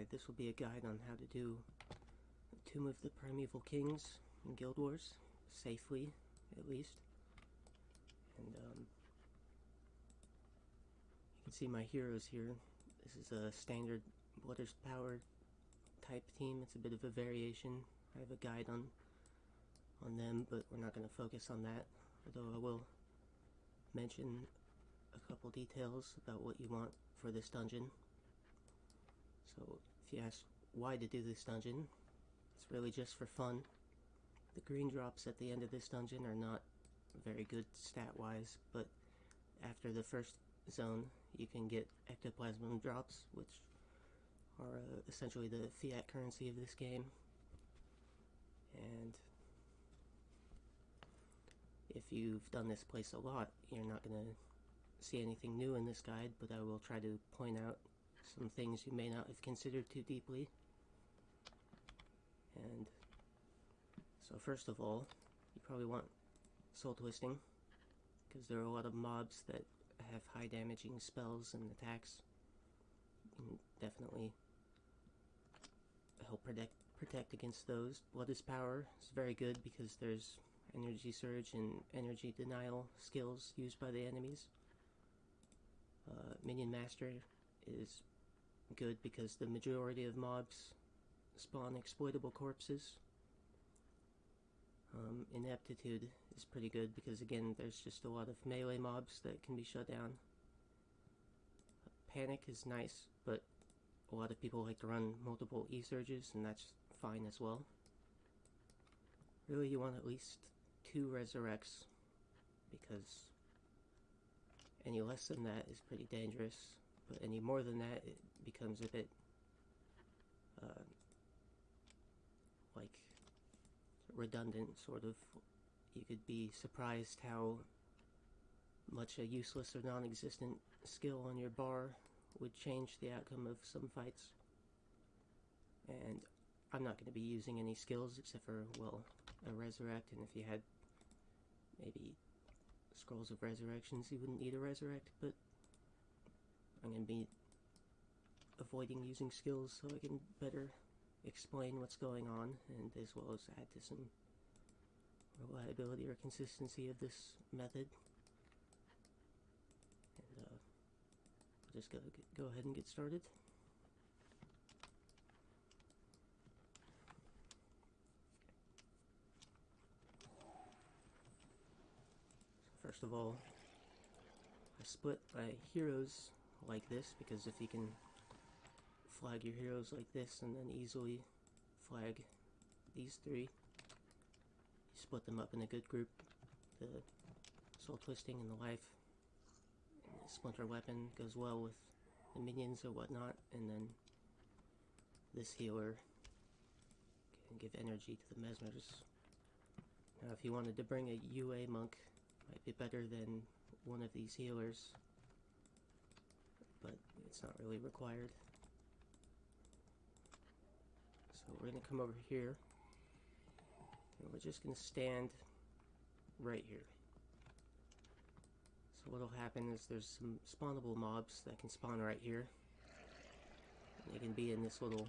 Hi, this will be a guide on how to do Tomb of the Primeval Kings in Guild Wars, safely, at least. And, um, you can see my heroes here. This is a standard Blood is Power type team. It's a bit of a variation. I have a guide on on them, but we're not going to focus on that. Although I will mention a couple details about what you want for this dungeon. So if you ask why to do this dungeon, it's really just for fun. The green drops at the end of this dungeon are not very good stat-wise, but after the first zone, you can get ectoplasm drops, which are uh, essentially the fiat currency of this game. And if you've done this place a lot, you're not going to see anything new in this guide, but I will try to point out some things you may not have considered too deeply. And so first of all, you probably want soul twisting, because there are a lot of mobs that have high damaging spells and attacks. Definitely help protect protect against those. Blood is Power is very good because there's energy surge and energy denial skills used by the enemies. Uh, Minion Master is good because the majority of mobs spawn exploitable corpses. Um, ineptitude is pretty good because again there's just a lot of melee mobs that can be shut down. Panic is nice, but a lot of people like to run multiple E-surges and that's fine as well. Really you want at least two resurrects because any less than that is pretty dangerous, but any more than that it becomes a bit uh, like redundant, sort of. You could be surprised how much a useless or non-existent skill on your bar would change the outcome of some fights. And I'm not going to be using any skills except for, well, a resurrect, and if you had maybe scrolls of resurrections, you wouldn't need a resurrect, but I'm going to be avoiding using skills so I can better explain what's going on, and as well as add to some reliability or consistency of this method. And uh, will just go, go ahead and get started. First of all, I split my heroes like this because if you can flag your heroes like this and then easily flag these three, you split them up in a good group. The soul twisting and the life and the splinter weapon goes well with the minions or whatnot, and then this healer can give energy to the mesmers. Now if you wanted to bring a UA monk might be better than one of these healers, but it's not really required. So we're going to come over here, and we're just going to stand right here. So what'll happen is there's some spawnable mobs that can spawn right here. And they can be in this little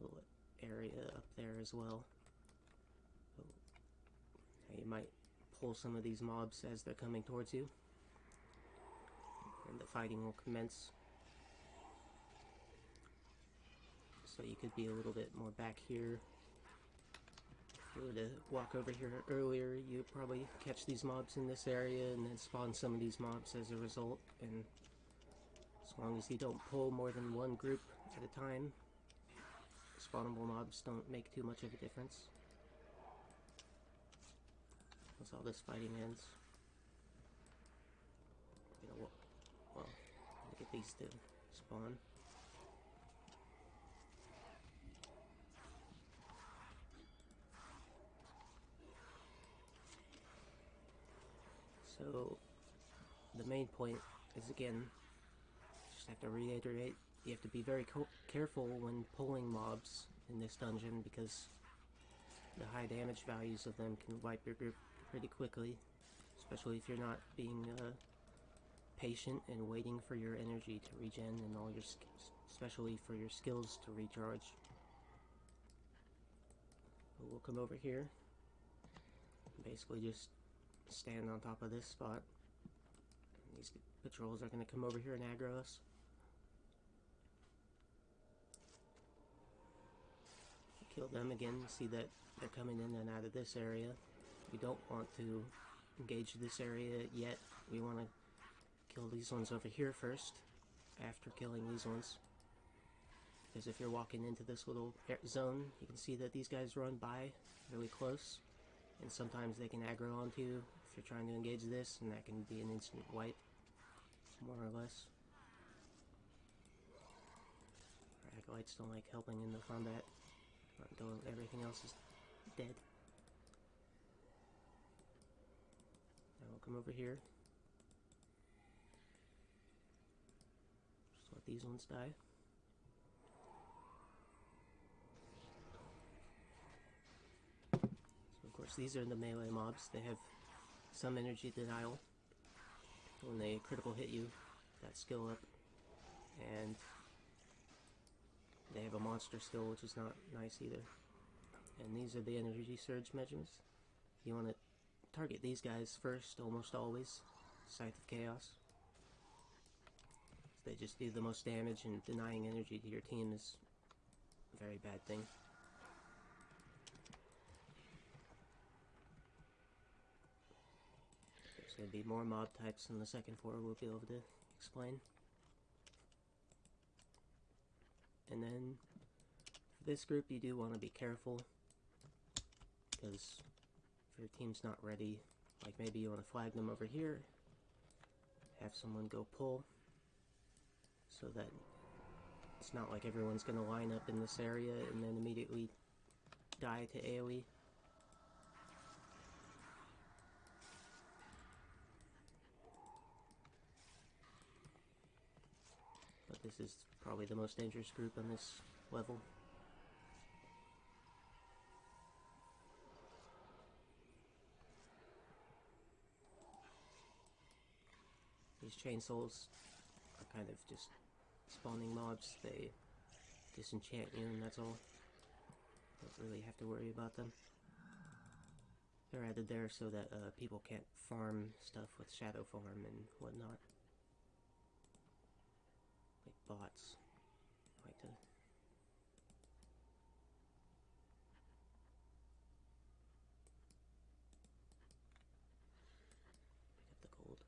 little area up there as well. You might pull some of these mobs as they're coming towards you. And the fighting will commence. So you could be a little bit more back here. If you were to walk over here earlier, you'd probably catch these mobs in this area and then spawn some of these mobs as a result. And as long as you don't pull more than one group at a time, spawnable mobs don't make too much of a difference. Once all this fighting ends. You know what? Well, get these to spawn. So, the main point is again, just have to reiterate, you have to be very careful when pulling mobs in this dungeon because the high damage values of them can wipe your group pretty quickly, especially if you're not being uh, patient and waiting for your energy to regen and all your, especially for your skills to recharge. But we'll come over here. Basically, just stand on top of this spot. These patrols are going to come over here and aggro us. Kill them again, see that they're coming in and out of this area. We don't want to engage this area yet. We want to kill these ones over here first, after killing these ones. Because if you're walking into this little zone, you can see that these guys run by really close. And sometimes they can aggro onto you if you're trying to engage this, and that can be an instant wipe, more or less. Our acolytes don't like helping in the combat until everything else is dead. Now we'll come over here. Just let these ones die. So of course these are the melee mobs. They have some energy denial when they critical hit you, that skill up, and they have a monster skill which is not nice either. And these are the energy surge mesmers. You want to target these guys first, almost always. Scythe of Chaos. They just do the most damage and denying energy to your team is a very bad thing. To be more mob types in the second floor we'll be able to explain. And then for this group you do want to be careful because if your team's not ready, like maybe you want to flag them over here, have someone go pull so that it's not like everyone's going to line up in this area and then immediately die to AoE. This is probably the most dangerous group on this level. These chainsaws are kind of just spawning mobs. They disenchant you and that's all. Don't really have to worry about them. They're added there so that uh, people can't farm stuff with shadow farm and whatnot. Bots. Pick up the gold.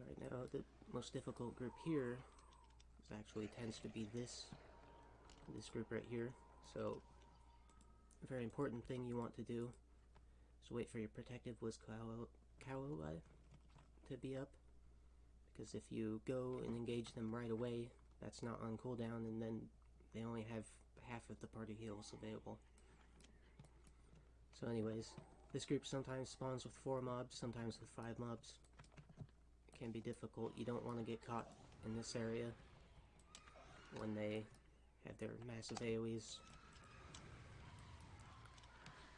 Alright, now the most difficult group here is actually tends to be this this group right here. So a very important thing you want to do is wait for your protective was Kaolai to be up. Because if you go and engage them right away, that's not on cooldown and then they only have half of the party heals available. So anyways, this group sometimes spawns with 4 mobs, sometimes with 5 mobs. It can be difficult. You don't want to get caught in this area when they have their massive AoEs.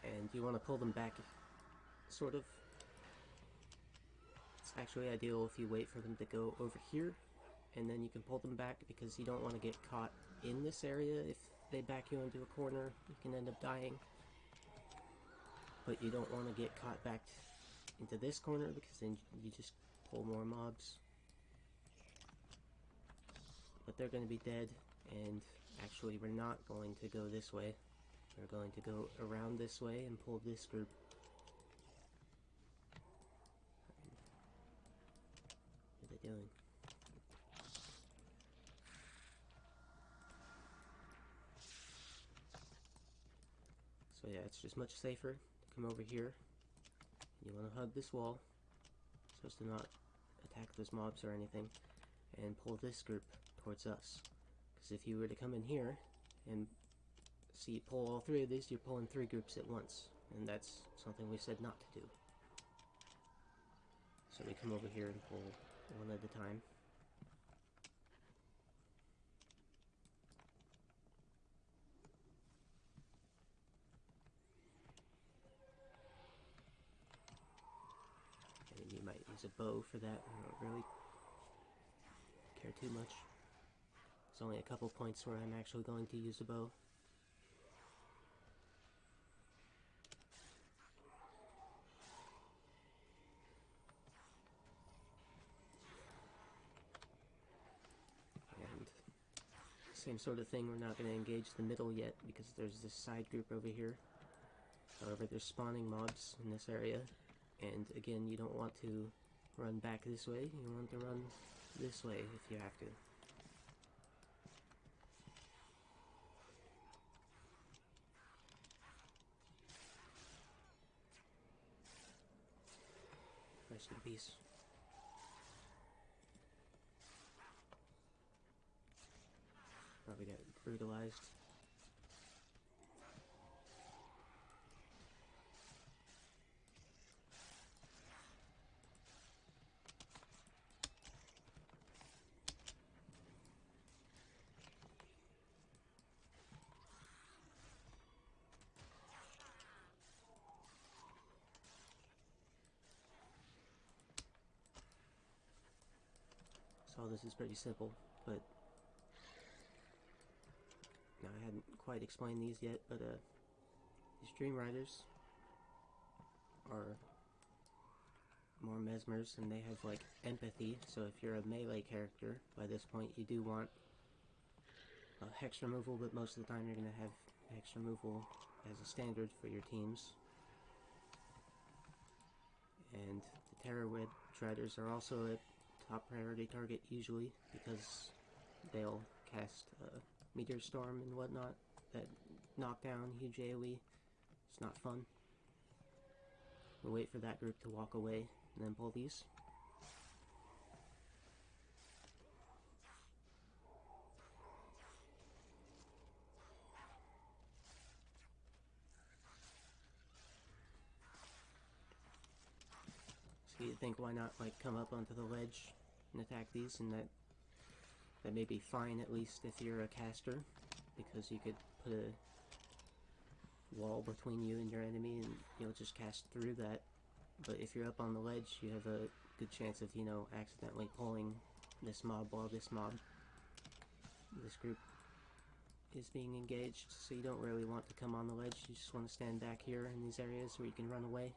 And you want to pull them back, sort of. It's actually ideal if you wait for them to go over here, and then you can pull them back because you don't want to get caught in this area. If they back you into a corner, you can end up dying. But you don't want to get caught back into this corner because then you just pull more mobs. But they're going to be dead, and actually we're not going to go this way. We're going to go around this way and pull this group. What are they doing? So yeah, it's just much safer to come over here. You want to hug this wall so as to not attack those mobs or anything and pull this group towards us. Because if you were to come in here and see pull all three of these, you're pulling three groups at once. And that's something we said not to do. So we come over here and pull one at a time. You might use a bow for that, I don't really care too much. There's only a couple points where I'm actually going to use a bow. Same sort of thing, we're not going to engage the middle yet because there's this side group over here. However, there's spawning mobs in this area, and again, you don't want to run back this way, you want to run this way if you have to. Rest in peace. Probably got brutalized. So this is pretty simple, but no, I hadn't quite explained these yet, but uh, these Dream Riders are more mesmers and they have like empathy, so if you're a melee character, by this point you do want hex removal, but most of the time you're going to have hex removal as a standard for your teams. And the Terror Riders are also a top priority target usually because they'll cast uh, Meteor Storm and whatnot that knockdown, huge AoE. It's not fun. We'll wait for that group to walk away and then pull these. So you think why not like come up onto the ledge and attack these and that that may be fine at least if you're a caster because you could put a wall between you and your enemy and you'll just cast through that. But if you're up on the ledge you have a good chance of you know accidentally pulling this mob while this mob this group is being engaged. So you don't really want to come on the ledge. You just want to stand back here in these areas where you can run away.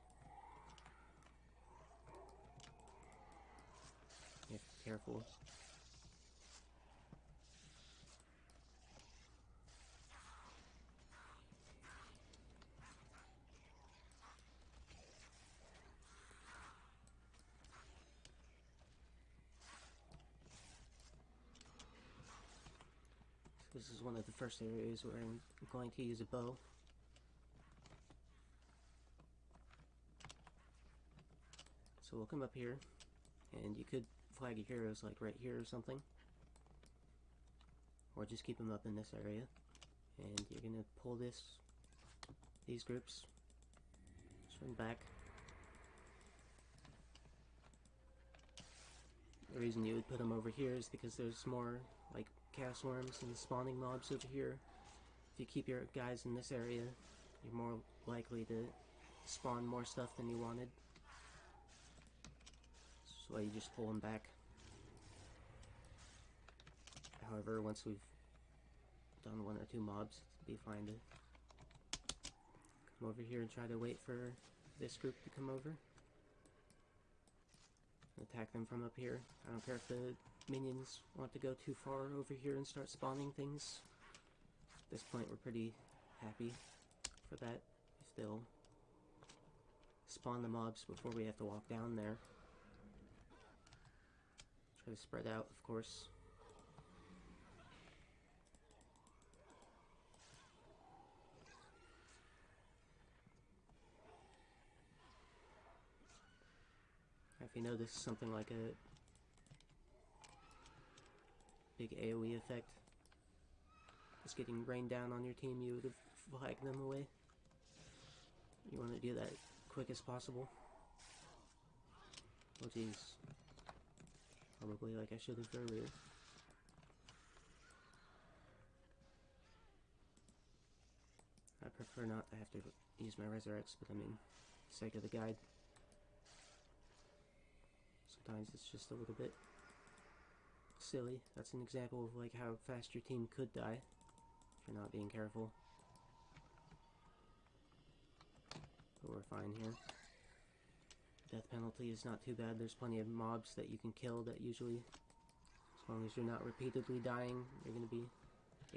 You have to be careful This is one of the first areas where I'm going to use a bow. So we'll come up here, and you could flag your heroes like right here or something. Or just keep them up in this area. And you're gonna pull this, these groups, swing back. The reason you would put them over here is because there's more chaos worms and spawning mobs over here. If you keep your guys in this area, you're more likely to spawn more stuff than you wanted. So you just pull them back. However, once we've done one or two mobs, it'd be fine to come over here and try to wait for this group to come over. Attack them from up here. I don't care if the minions want to go too far over here and start spawning things. At this point, we're pretty happy for that. If they'll spawn the mobs before we have to walk down there. Try to spread out, of course. If you notice something like a big AoE effect is getting rained down on your team, you would have flagged them away. You want to do that quick as possible. Oh jeez. Probably like I should have earlier. I prefer not to have to use my resurrects, but I mean, sake of the guide. Sometimes it's just a little bit silly. That's an example of like how fast your team could die if you're not being careful. But we're fine here. Death penalty is not too bad. There's plenty of mobs that you can kill that usually, as long as you're not repeatedly dying, you're going to be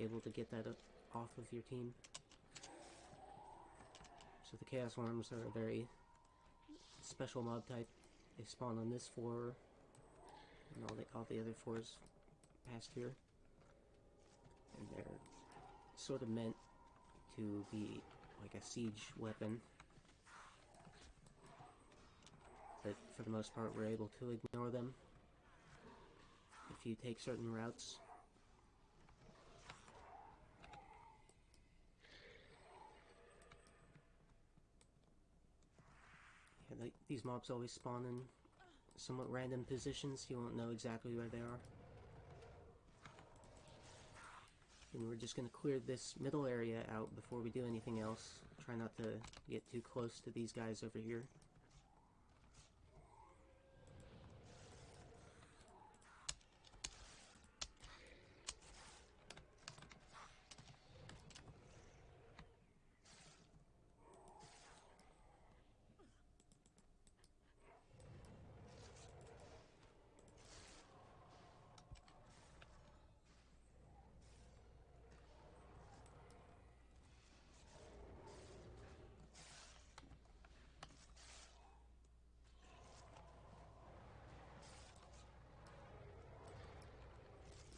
able to get that off of your team. So the Chaos Worms are a very special mob type. They spawn on this floor, and all the all the other fours past here, and they're sort of meant to be like a siege weapon. But for the most part, we're able to ignore them if you take certain routes. Yeah, they, these mobs always spawn in somewhat random positions. You won't know exactly where they are. And we're just going to clear this middle area out before we do anything else. Try not to get too close to these guys over here.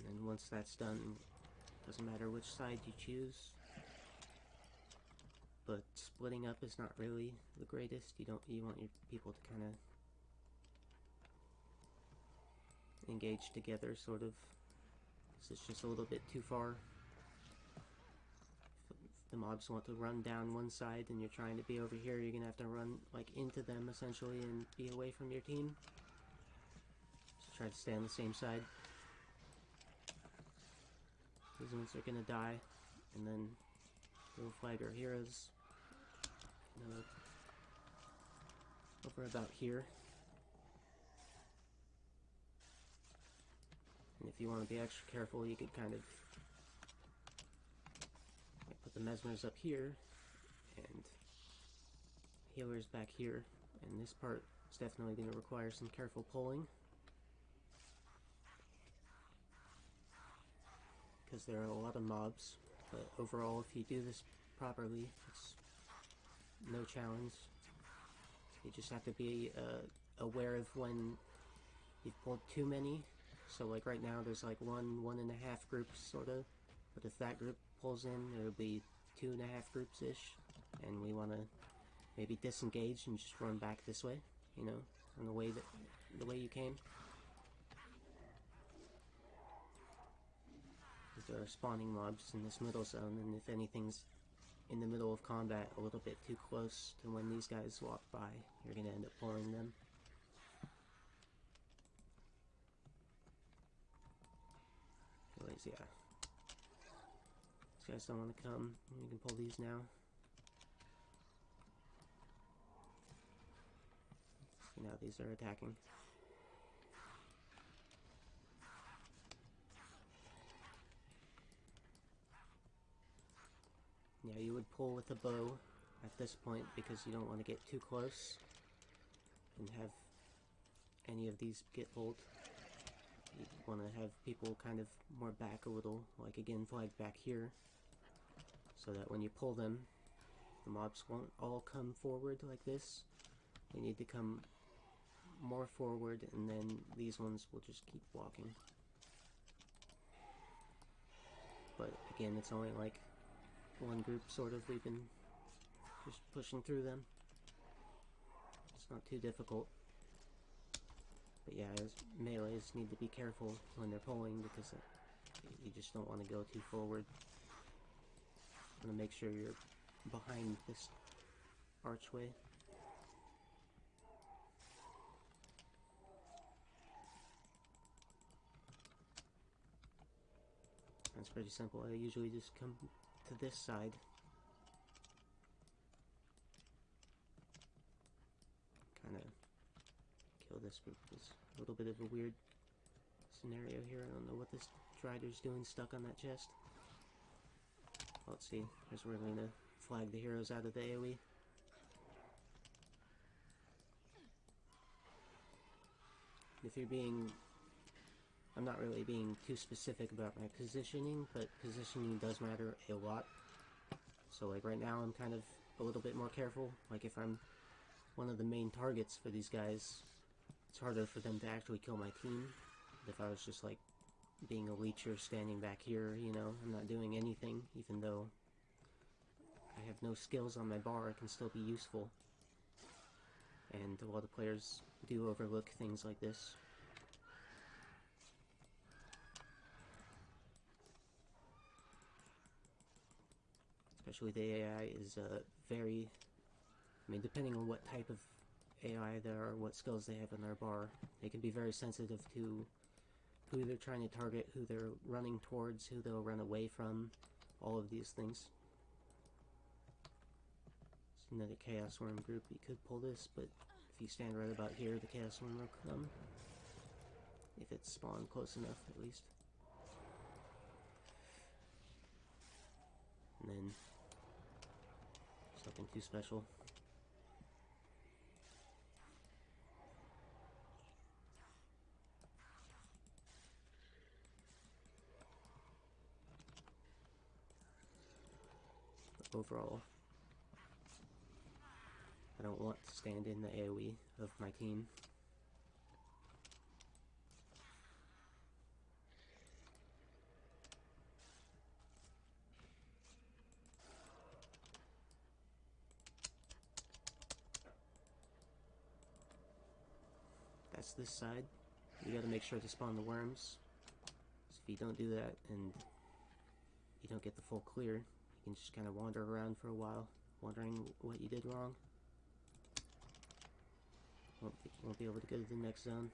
And once that's done, doesn't matter which side you choose. But splitting up is not really the greatest. You don't you want your people to kind of engage together, sort of. Because it's just a little bit too far. If the mobs want to run down one side and you're trying to be over here, you're gonna have to run like into them essentially and be away from your team. So try to stay on the same side. These ones are gonna die, and then we'll flag our heroes. Over about here. And if you want to be extra careful, you could kind of put the mesmers up here, and healers back here. And this part is definitely going to require some careful pulling. Because there are a lot of mobs, but overall if you do this properly, it's no challenge. You just have to be uh, aware of when you've pulled too many. So like right now there's like one, one and a half groups sort of, but if that group pulls in, it'll be two and a half groups-ish, and we want to maybe disengage and just run back this way, you know, in the way that, the way you came. There are spawning mobs in this middle zone, and if anything's in the middle of combat a little bit too close to when these guys walk by, you're gonna end up pulling them. Anyways, yeah. These guys don't want to come. You can pull these now. Now these are attacking. Yeah, you would pull with a bow at this point because you don't want to get too close and have any of these get pulled. You want to have people kind of more back a little, like again flag back here, so that when you pull them, the mobs won't all come forward like this. They need to come more forward and then these ones will just keep walking. But again, it's only like one group, sort of. We've been just pushing through them. It's not too difficult. But yeah, melees need to be careful when they're pulling because uh, you just don't want to go too forward. Want to make sure you're behind this archway. That's pretty simple. I usually just come to this side. Kind of kill this group is a little bit of a weird scenario here. I don't know what this Dryder's doing stuck on that chest. Let's see, Here's where we're going to flag the heroes out of the AoE. If you're being... I'm not really being too specific about my positioning, but positioning does matter a lot. So like right now I'm kind of a little bit more careful. Like if I'm one of the main targets for these guys, it's harder for them to actually kill my team. If I was just like being a leecher standing back here, you know, I'm not doing anything, even though I have no skills on my bar, I can still be useful. And a lot of players do overlook things like this. Especially the AI is uh, very, I mean, depending on what type of AI there are, what skills they have in their bar, they can be very sensitive to who they're trying to target, who they're running towards, who they'll run away from, all of these things. Another Chaos Worm group, you could pull this, but if you stand right about here, the Chaos Worm will come. If it's spawned close enough, at least. And then, something too special. overall. I don't want to stand in the AoE of my team. That's this side. You gotta make sure to spawn the worms. So if you don't do that and you don't get the full clear, you can just kind of wander around for a while, wondering what you did wrong. Won't be, won't be able to go to the next zone.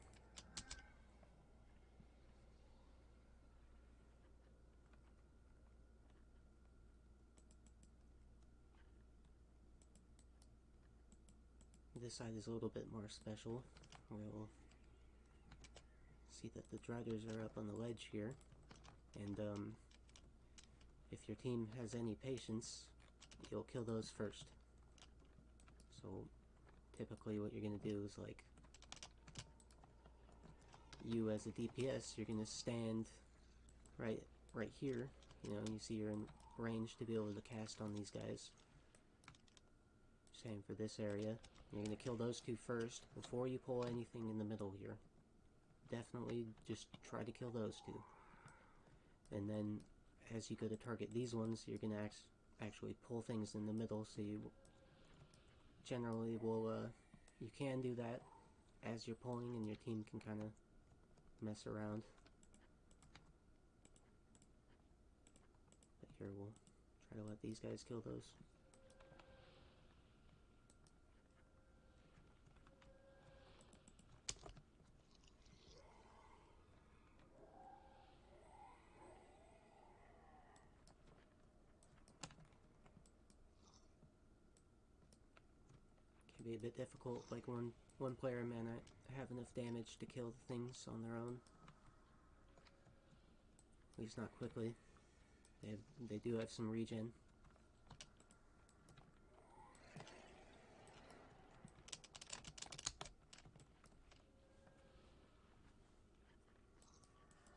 This side is a little bit more special. We'll see that the Dryders are up on the ledge here, and um, if your team has any patience, you'll kill those first. So typically what you're going to do is like you as a DPS, you're going to stand right right here, you know, you see you're in range to be able to cast on these guys. Same for this area. You're going to kill those two first before you pull anything in the middle here. Definitely just try to kill those two. And then as you go to target these ones, you're going to act actually pull things in the middle, so you generally will, uh, you can do that as you're pulling and your team can kind of mess around. But here we'll try to let these guys kill those. Bit difficult. Like one one player may not have enough damage to kill the things on their own. At least not quickly. They have, they do have some regen.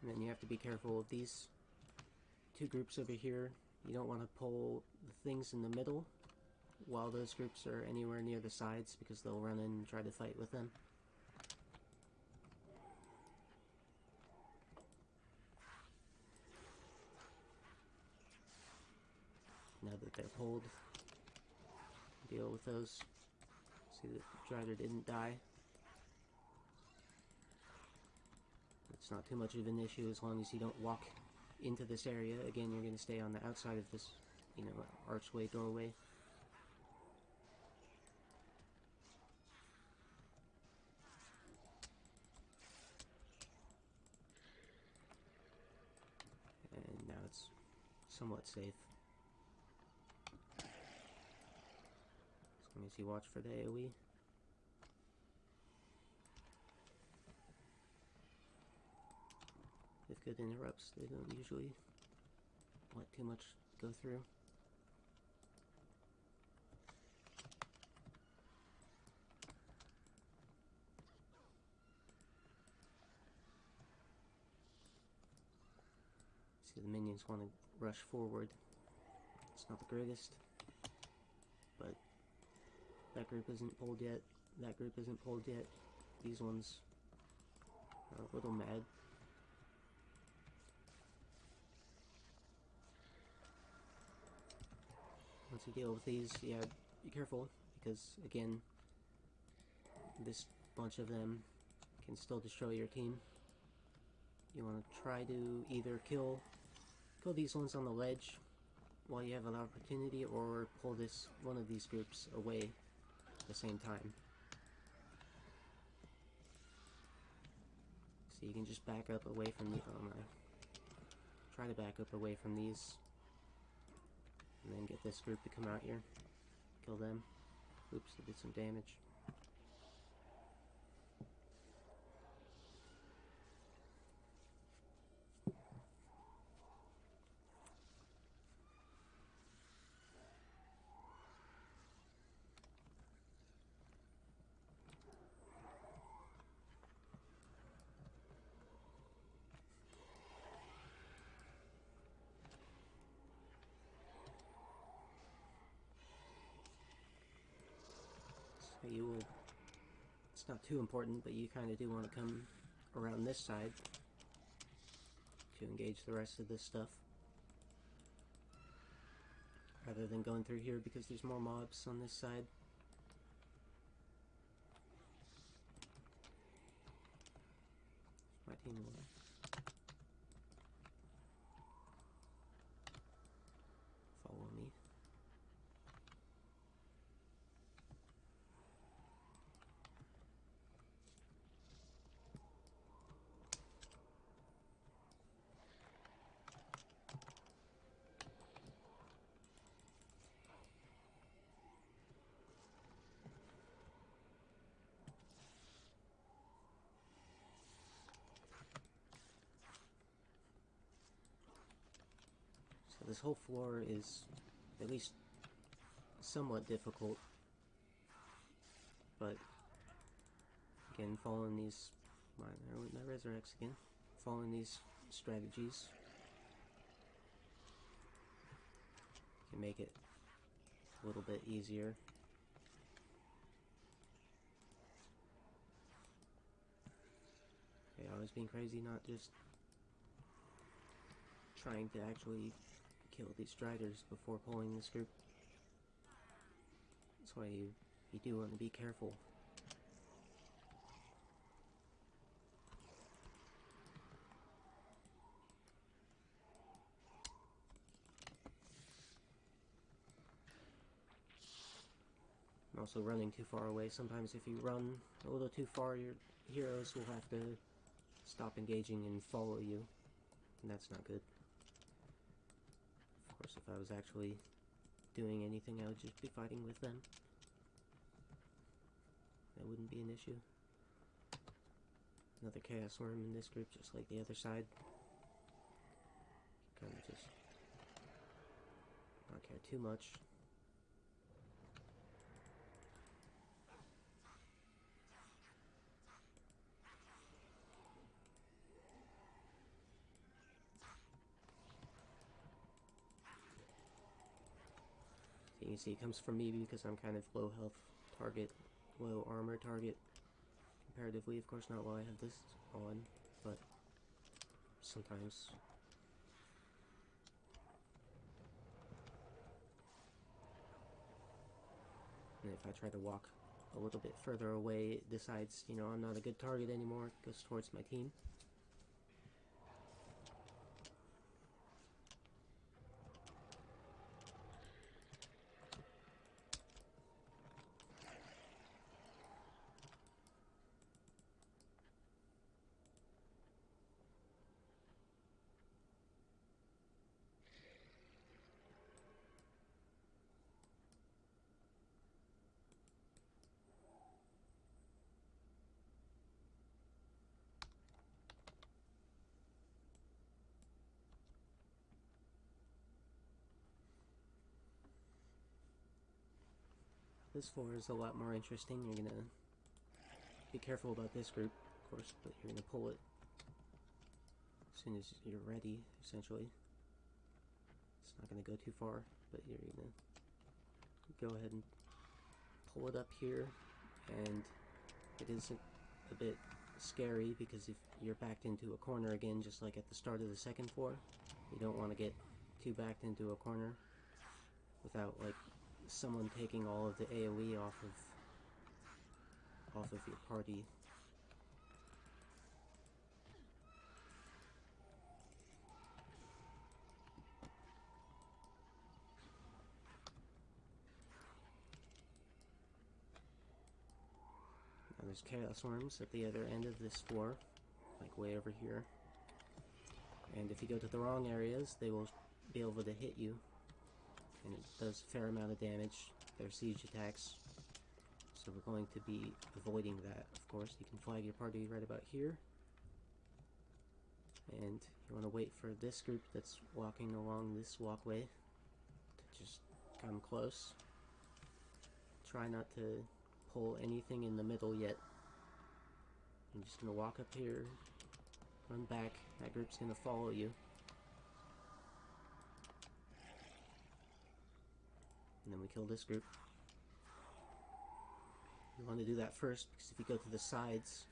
And then you have to be careful of these two groups over here. You don't want to pull the things in the middle while those groups are anywhere near the sides because they'll run in and try to fight with them. Now that they're pulled, deal with those. See that Dryder didn't die. It's not too much of an issue as long as you don't walk into this area. Again, you're going to stay on the outside of this, you know, archway doorway. not safe. As long as you watch for the AoE. If good interrupts, they don't usually let too much go through. See, the minions want to rush forward. It's not the greatest, but that group isn't pulled yet. That group isn't pulled yet. These ones are a little mad. Once you deal with these, yeah, be careful, because again, this bunch of them can still destroy your team. You want to try to either kill kill these ones on the ledge while you have an opportunity, or pull this one of these groups away at the same time. So you can just back up away from the oh my. Try to back up away from these. And then get this group to come out here. Kill them. Oops, I did some damage. So you will, not too important, but you kind of do want to come around this side to engage the rest of this stuff. Rather than going through here because there's more mobs on this side. My team will follow me. So this whole floor is at least somewhat difficult. But again, following these my my resurrects again. Following these strategies can make it a little bit easier. Okay, I was being crazy, not just trying to actually kill these striders before pulling this group. That's why you, you do want to be careful. And also running too far away. Sometimes if you run a little too far, your heroes will have to stop engaging and follow you. And that's not good. Course, if I was actually doing anything, I would just be fighting with them. That wouldn't be an issue. Another Chaos Worm in this group, just like the other side. Kind of just not care too much. See it comes from me because I'm kind of low health target, low armor target. Comparatively, of course, not while I have this on, but sometimes. And if I try to walk a little bit further away, it decides, you know, I'm not a good target anymore, goes towards my team. This floor is a lot more interesting. You're gonna be careful about this group, of course, but you're gonna pull it as soon as you're ready, essentially. It's not gonna go too far, but you're gonna go ahead and pull it up here, and it is a, a bit scary because if you're backed into a corner again, just like at the start of the second floor, you don't want to get too backed into a corner without like someone taking all of the AoE off of off of your party. Now there's chaos worms at the other end of this floor, like way over here. And if you go to the wrong areas, they will be able to hit you and it does a fair amount of damage. Their siege attacks. So we're going to be avoiding that, of course. You can flag your party right about here. And you want to wait for this group that's walking along this walkway to just come close. Try not to pull anything in the middle yet. I'm just going to walk up here, run back. That group's going to follow you. And then we kill this group. You want to do that first because if you go to the sides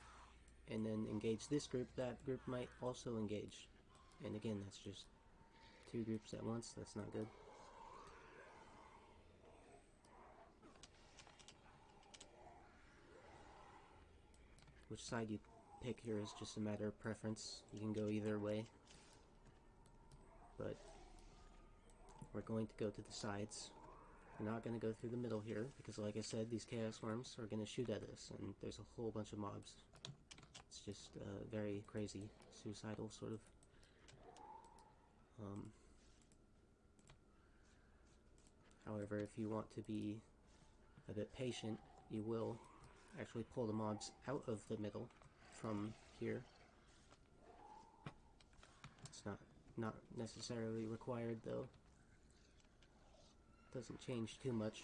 and then engage this group, that group might also engage. And again, that's just two groups at once, that's not good. Which side you pick here is just a matter of preference. You can go either way. But we're going to go to the sides. We're not going to go through the middle here, because like I said, these Chaos Worms are going to shoot at us, and there's a whole bunch of mobs. It's just uh, very crazy, suicidal sort of. Um, however, if you want to be a bit patient, you will actually pull the mobs out of the middle from here. It's not not necessarily required though. Doesn't change too much.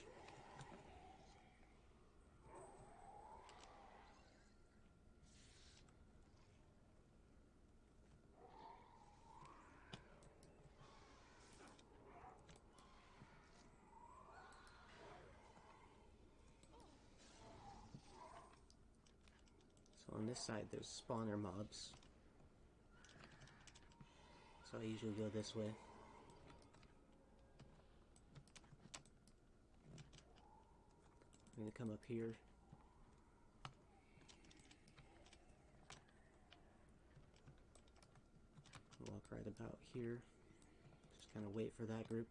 So on this side there's spawner mobs. So I usually go this way. I'm gonna come up here. Walk right about here. Just kind of wait for that group.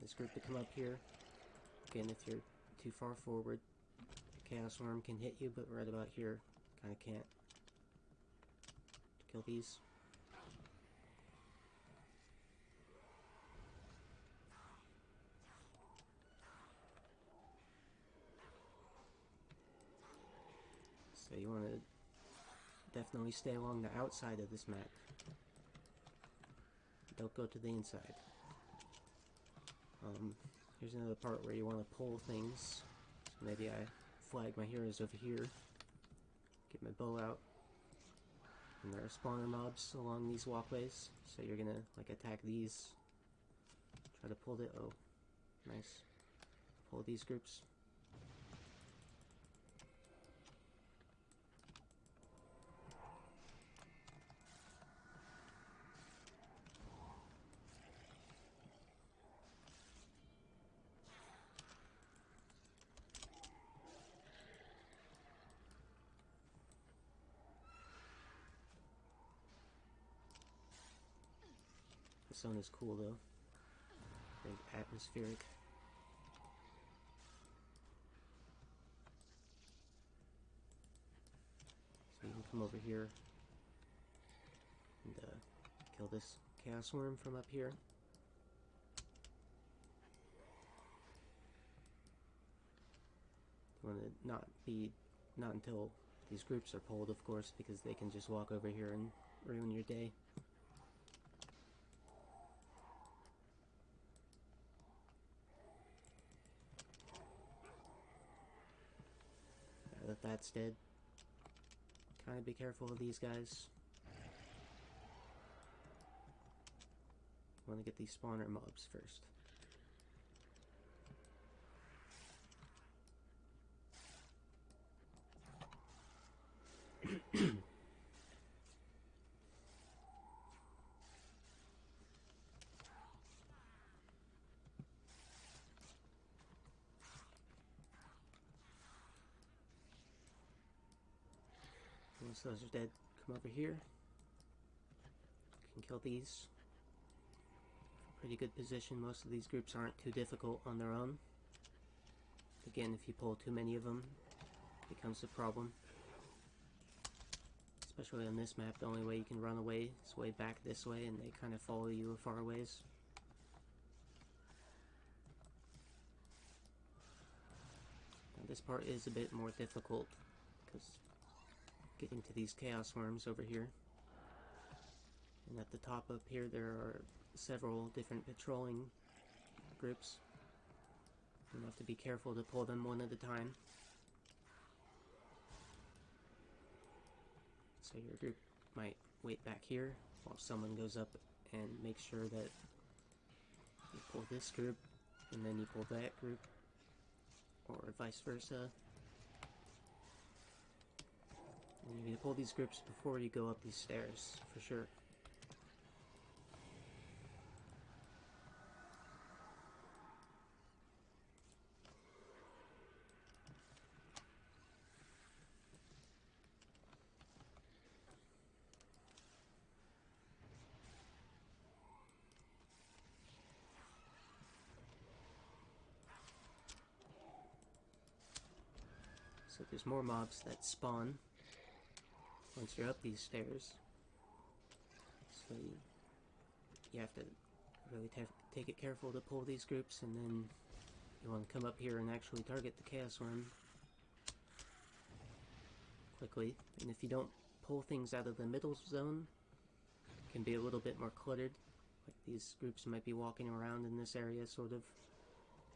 This group to come up here. Again, if you're too far forward, the Chaos Worm can hit you, but right about here, kind of can't. Kill these. So you want to definitely stay along the outside of this map. Don't go to the inside. Um, here's another part where you want to pull things. So maybe I flag my heroes over here. Get my bow out. And there are spawner mobs along these walkways. So you're gonna like attack these. Try to pull the- Oh, nice. Pull these groups. Zone is cool though. Very atmospheric. So you can come over here and uh, kill this chaos worm from up here. Want to not be, not until these groups are pulled, of course, because they can just walk over here and ruin your day. Dead. Kind of be careful of these guys. Want to get these spawner mobs first. Once those are dead, come over here. Can kill these. Pretty good position. Most of these groups aren't too difficult on their own. Again, if you pull too many of them, it becomes a problem. Especially on this map, the only way you can run away is way back this way, and they kind of follow you a far ways. Now, this part is a bit more difficult, because getting to these chaos worms over here. And at the top up here there are several different patrolling groups. You have to be careful to pull them one at a time. So your group might wait back here while someone goes up and makes sure that you pull this group and then you pull that group or vice versa. And you need to pull these grips before you go up these stairs, for sure. So there's more mobs that spawn once you're up these stairs. So you, you have to really take it careful to pull these groups and then you want to come up here and actually target the Chaos Worm quickly. And if you don't pull things out of the middle zone, it can be a little bit more cluttered. Like these groups might be walking around in this area sort of.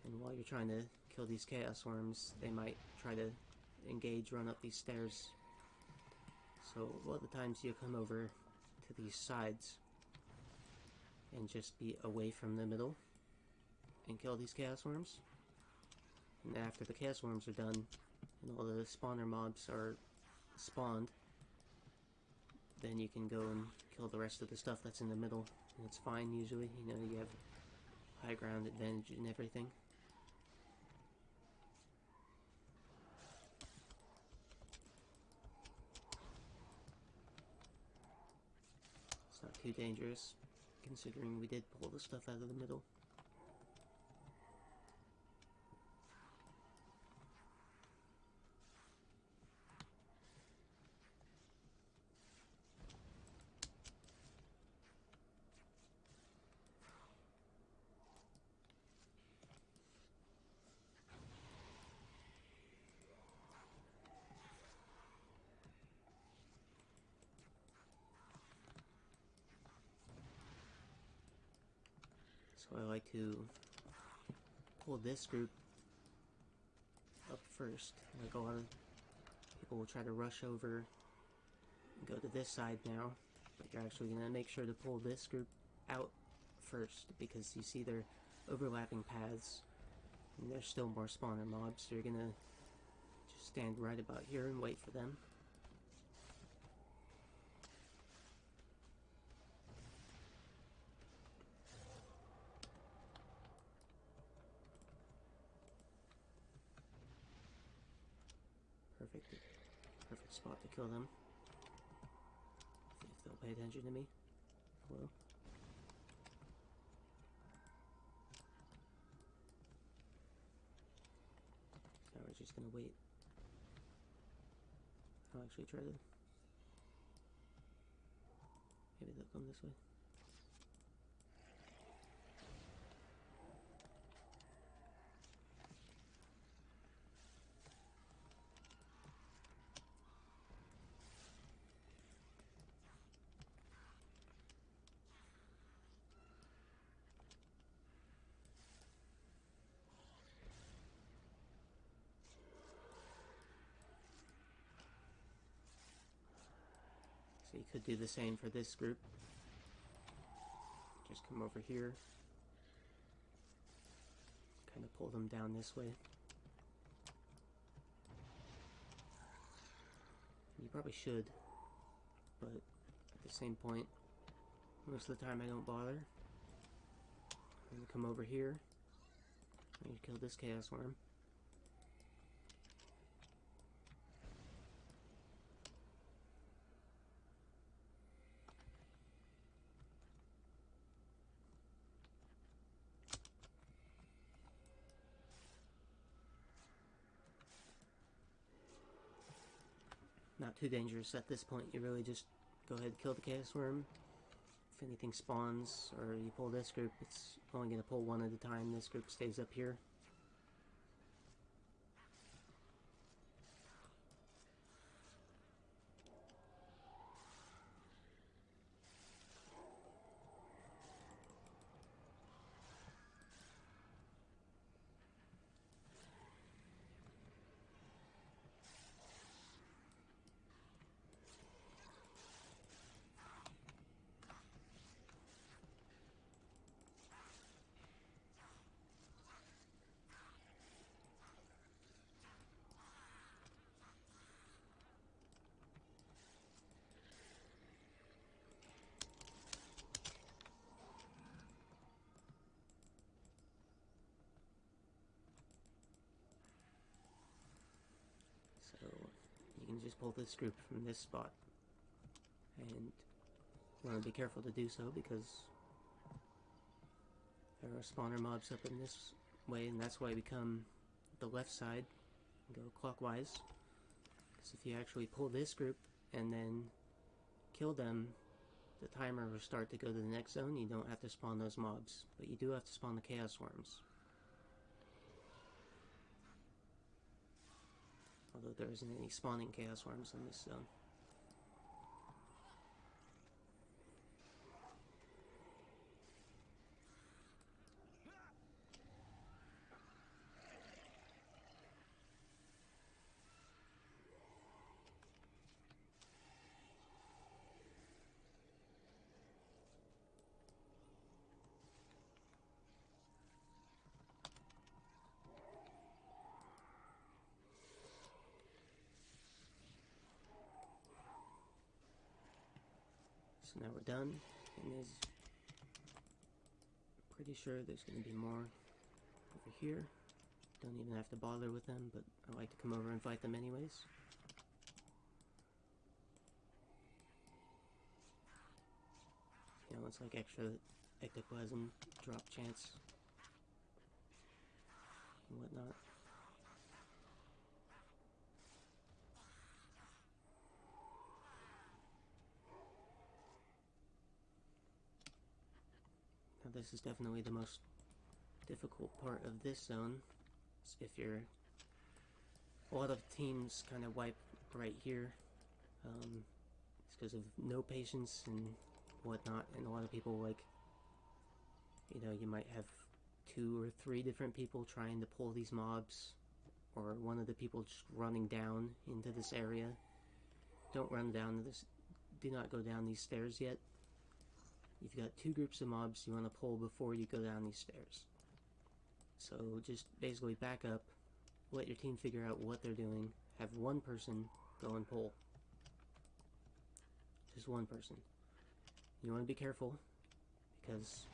And while you're trying to kill these Chaos Worms, they might try to engage, run up these stairs so a lot of the times you come over to these sides and just be away from the middle and kill these chaos worms. And after the chaos worms are done and all the spawner mobs are spawned, then you can go and kill the rest of the stuff that's in the middle. And it's fine usually, you know, you have high ground advantage and everything. Too dangerous, considering we did pull the stuff out of the middle. I like to pull this group up first. Like a lot of people will try to rush over and go to this side now, but you're actually going to make sure to pull this group out first because you see they're overlapping paths and there's still more spawner mobs, so you're going to just stand right about here and wait for them. Kill them. If they'll pay attention to me. Hello? Now we're just gonna wait. I'll actually try to... Maybe they'll come this way. You could do the same for this group. Just come over here. Kind of pull them down this way. You probably should, but at the same point, most of the time I don't bother. I'm gonna come over here. I'm kill this chaos worm. Too dangerous at this point. You really just go ahead and kill the chaos worm. If anything spawns or you pull this group, it's only going to pull one at a time. This group stays up here. So you can just pull this group from this spot. And you want to be careful to do so because there are spawner mobs up in this way and that's why we come the left side go clockwise. Because if you actually pull this group and then kill them, the timer will start to go to the next zone. You don't have to spawn those mobs, but you do have to spawn the chaos worms. Although there isn't any spawning chaos worms in this zone. Now we're done, and there's pretty sure there's going to be more over here. Don't even have to bother with them, but I like to come over and fight them anyways. You know, it's like extra ectoplasm drop chance and whatnot. This is definitely the most difficult part of this zone. If you're... A lot of teams kind of wipe right here. Um, it's because of no patience and whatnot, and a lot of people like... You know, you might have two or three different people trying to pull these mobs, or one of the people just running down into this area. Don't run down this... Do not go down these stairs yet You've got two groups of mobs you want to pull before you go down these stairs. So just basically back up, let your team figure out what they're doing, have one person go and pull. Just one person. You want to be careful because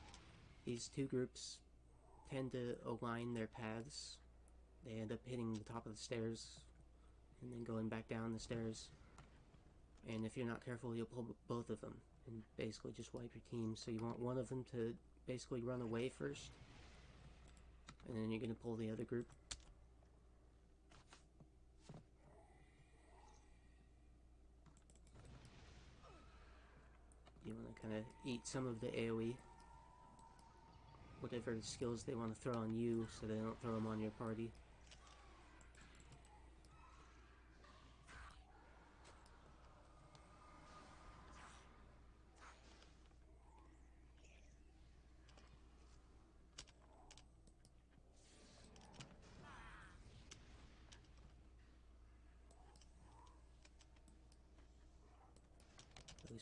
these two groups tend to align their paths. They end up hitting the top of the stairs and then going back down the stairs. And if you're not careful, you'll pull both of them and basically just wipe your team. So you want one of them to basically run away first, and then you're going to pull the other group. You want to kind of eat some of the AoE, whatever skills they want to throw on you, so they don't throw them on your party.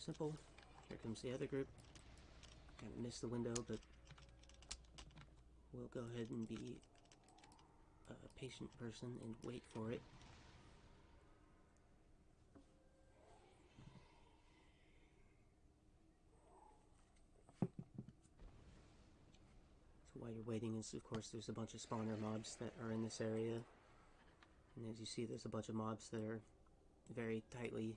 Simple. Here comes the other group. Of missed the window, but we'll go ahead and be a patient person and wait for it. So while you're waiting is, of course, there's a bunch of spawner mobs that are in this area. And as you see, there's a bunch of mobs that are very tightly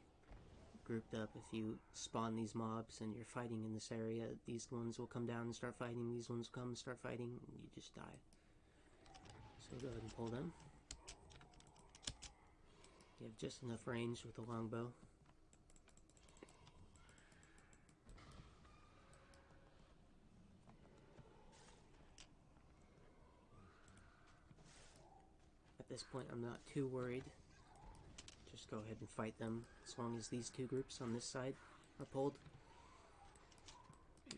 grouped up. If you spawn these mobs and you're fighting in this area, these ones will come down and start fighting, these ones come and start fighting, and you just die. So go ahead and pull them. You have just enough range with the longbow. At this point, I'm not too worried. Just go ahead and fight them as long as these two groups on this side are pulled.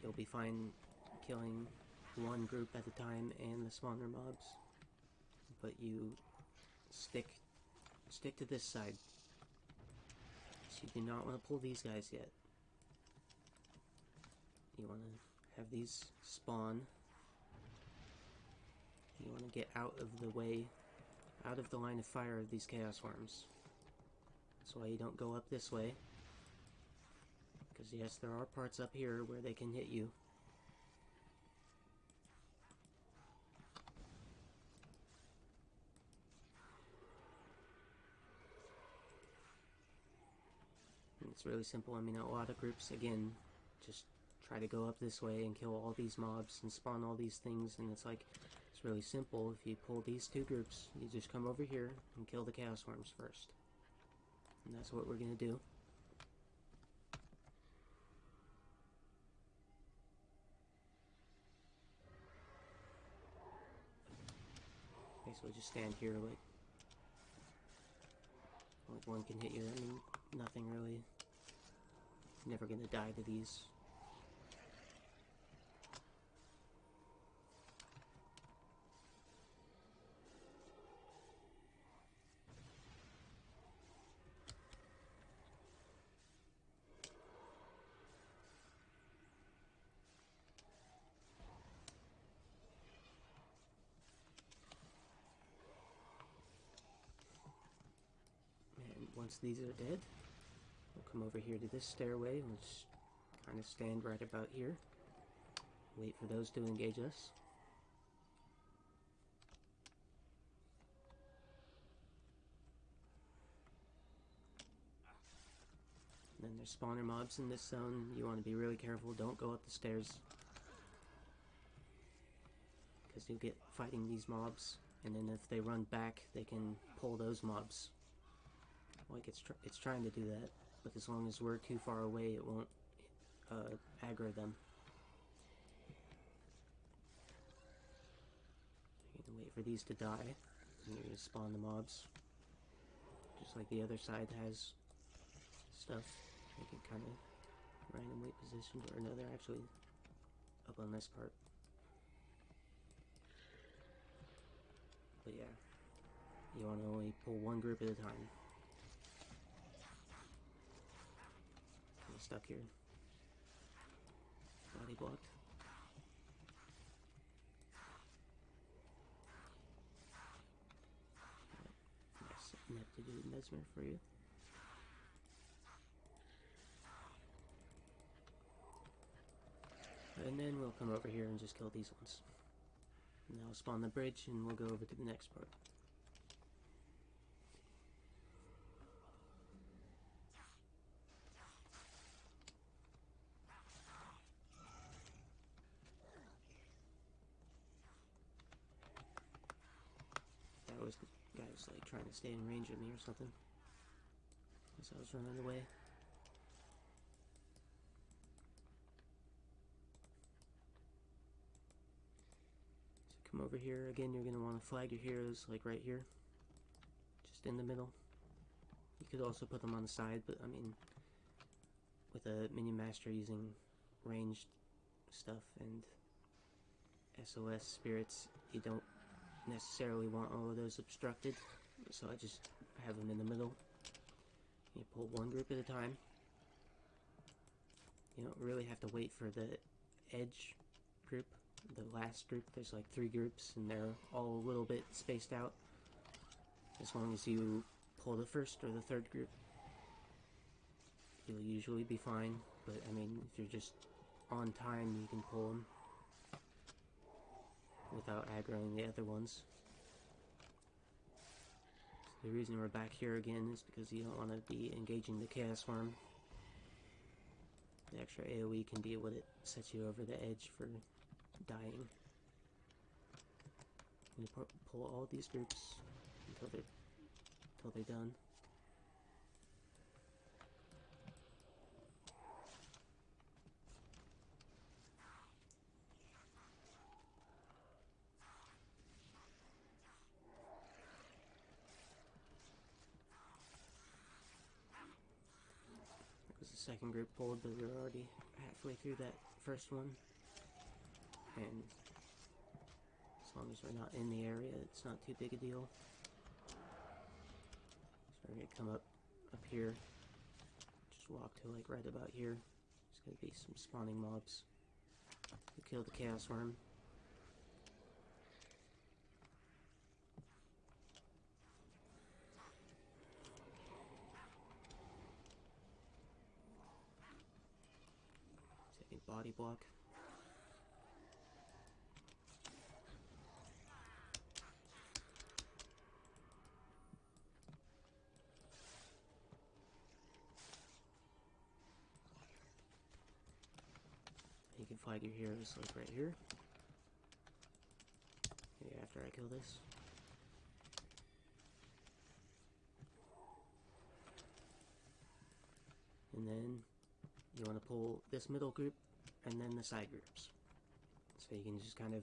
You'll be fine killing one group at a time and the smaller mobs. But you stick stick to this side. So you do not want to pull these guys yet. You want to have these spawn. You want to get out of the way, out of the line of fire of these chaos worms. That's why you don't go up this way. Because yes, there are parts up here where they can hit you. And it's really simple. I mean, a lot of groups, again, just try to go up this way and kill all these mobs and spawn all these things. And it's like, it's really simple. If you pull these two groups, you just come over here and kill the chaos worms first. And that's what we're going to do. Basically just stand here like like one can hit you. Mean, nothing really. Never gonna die to these. And once these are dead, we'll come over here to this stairway and just kind of stand right about here. Wait for those to engage us. Then there's spawner mobs in this zone. You want to be really careful. Don't go up the stairs. Because you'll get fighting these mobs. And then if they run back, they can pull those mobs. Like it's tr it's trying to do that, but as long as we're too far away, it won't uh, aggro them. You're gonna wait for these to die, and you're gonna spawn the mobs. Just like the other side has stuff, they can kind of randomly position, or no, they're actually up on this part. But yeah, you want to only pull one group at a time. Stuck here. Body blocked. Nice ineptitude mesmer for you. And then we'll come over here and just kill these ones. I'll spawn the bridge and we'll go over to the next part. Was the guy was like trying to stay in range of me or something. As I was running away. So come over here again. You're gonna want to flag your heroes like right here, just in the middle. You could also put them on the side, but I mean, with a minion master using ranged stuff and SOS spirits, you don't necessarily want all of those obstructed. So I just have them in the middle. You pull one group at a time. You don't really have to wait for the edge group, the last group. There's like three groups, and they're all a little bit spaced out. As long as you pull the first or the third group, you'll usually be fine. But I mean, if you're just on time, you can pull them without aggroing the other ones. The reason we're back here again is because you don't want to be engaging the Chaos Worm. The extra AoE can be what it sets you over the edge for dying. You pull all these groups until they're until they're done. Second group pulled, but we are already halfway through that first one. And as long as we're not in the area, it's not too big a deal. So we're gonna come up up here. Just walk to like right about here. There's gonna be some spawning mobs. We kill the chaos worm. Body block. You can flag your heroes like right here. Maybe after I kill this. And then you want to pull this middle group and then the side groups. So you can just kind of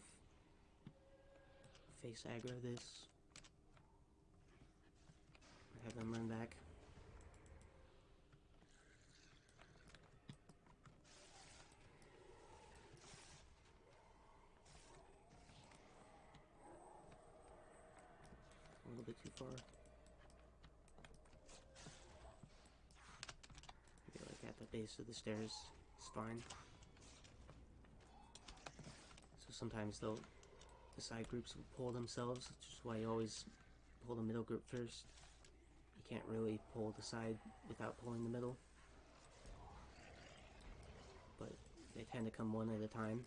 face aggro this, have them run back. A little bit too far. Like at the base of the stairs, it's fine sometimes they'll the side groups will pull themselves, which is why you always pull the middle group first. You can't really pull the side without pulling the middle. But they tend to come one at a time.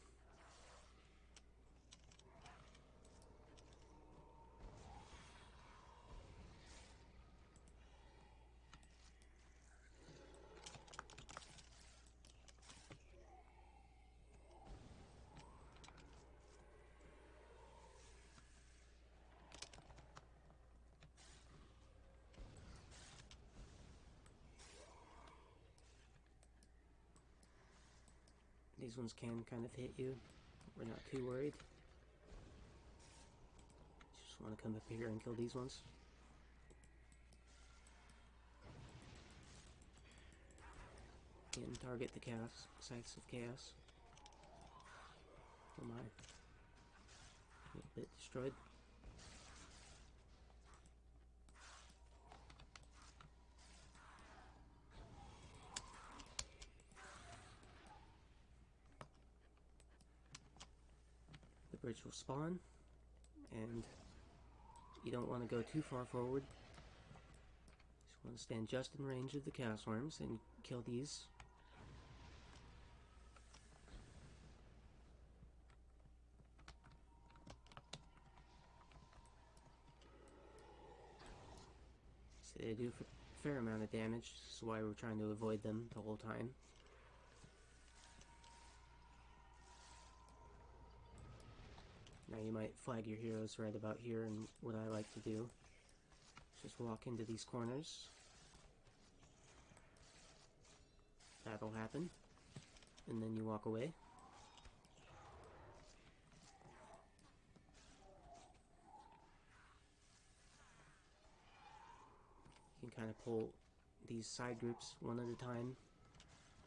These ones can kind of hit you. We're not too worried. Just want to come up here and kill these ones. And target the chaos, sites of chaos. Oh my. A bit destroyed. Bridge will spawn, and you don't want to go too far forward. Just want to stand just in range of the chaos worms and kill these. They do a fair amount of damage, this is why we're trying to avoid them the whole time. Now you might flag your heroes right about here, and what I like to do is just walk into these corners. That'll happen. And then you walk away. You can kind of pull these side groups one at a time.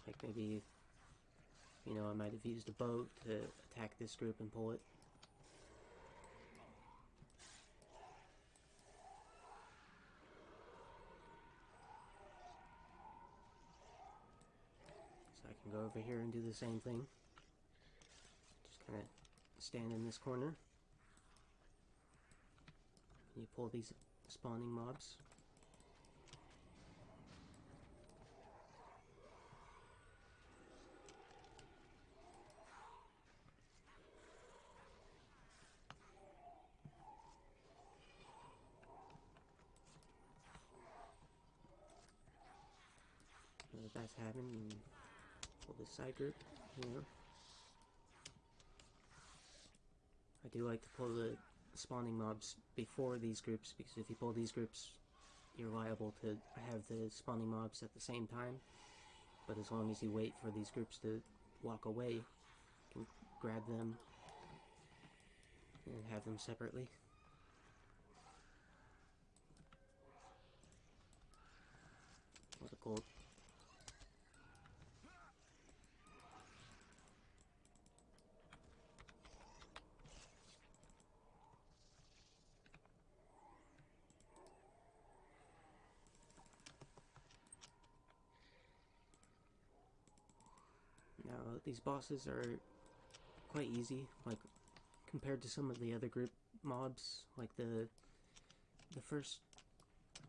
Like maybe, you know, I might have used a boat to attack this group and pull it. can go over here and do the same thing. Just kind of stand in this corner. You pull these spawning mobs. That's happened, side group here. I do like to pull the spawning mobs before these groups because if you pull these groups, you're liable to have the spawning mobs at the same time. But as long as you wait for these groups to walk away, you can grab them and have them separately. What a gold. Now, these bosses are quite easy, like, compared to some of the other group mobs, like the the first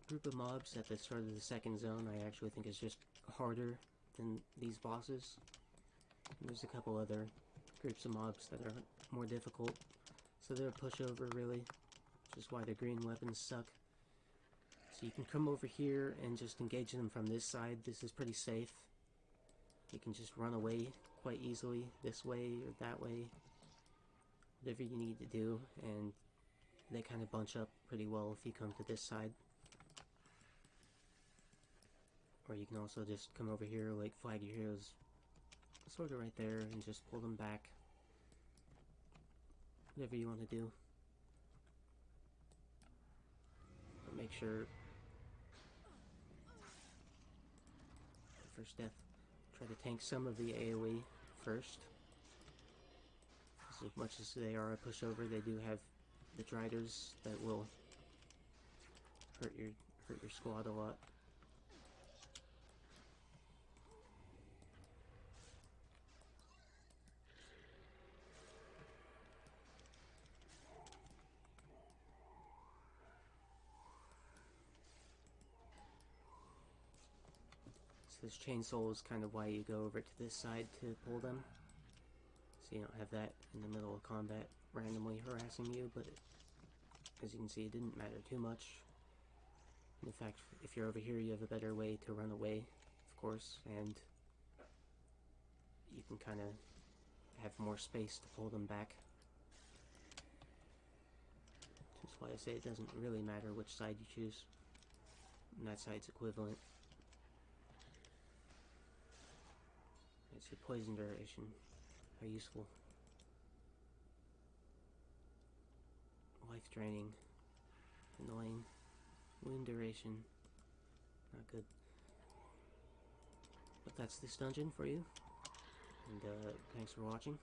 group of mobs at the start of the second zone, I actually think is just harder than these bosses. And there's a couple other groups of mobs that are more difficult, so they're a pushover, really, which is why the green weapons suck. So you can come over here and just engage them from this side. This is pretty safe. You can just run away quite easily this way or that way. Whatever you need to do, and they kind of bunch up pretty well if you come to this side. Or you can also just come over here, like flag your heroes sort of right there, and just pull them back. Whatever you want to do. But make sure first death try to tank some of the AoE first. as much as they are a pushover, they do have the Dryders that will hurt your hurt your squad a lot. This chaos worm is kind of why you go over to this side to pull them. So you don't have that in the middle of combat randomly harassing you, but as you can see, it didn't matter too much. In fact, if you're over here, you have a better way to run away, of course, and you can kind of have more space to pull them back. That's why I say it doesn't really matter which side you choose. And that side's equivalent. It's your poison duration. How useful. Life draining. Annoying. Wound duration. Not good. But that's this dungeon for you. And uh, thanks for watching.